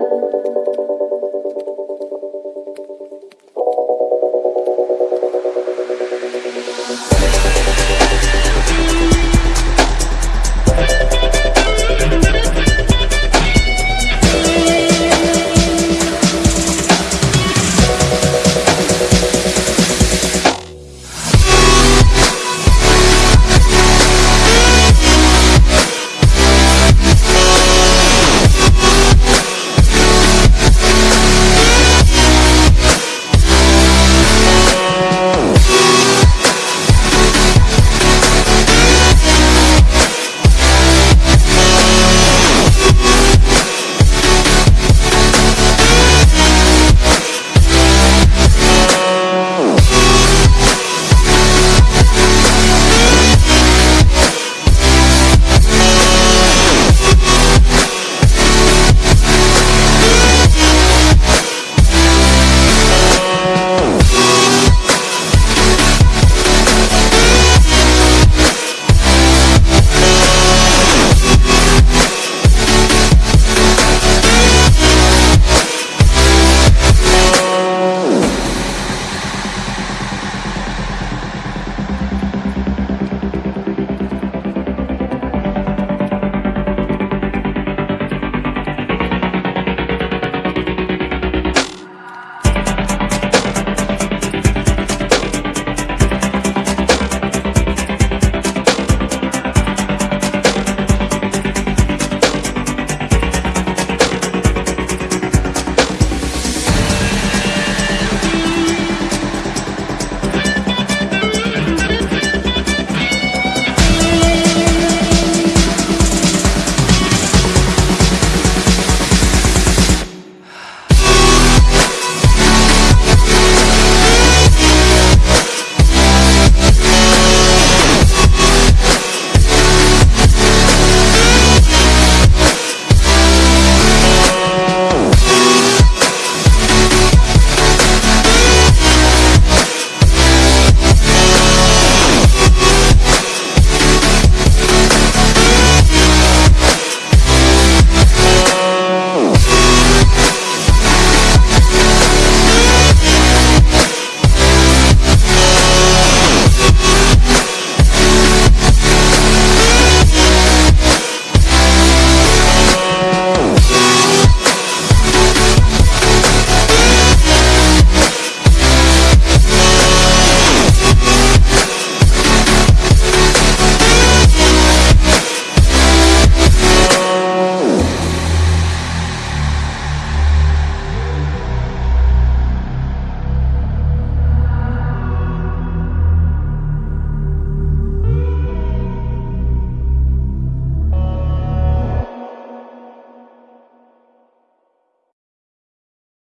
love.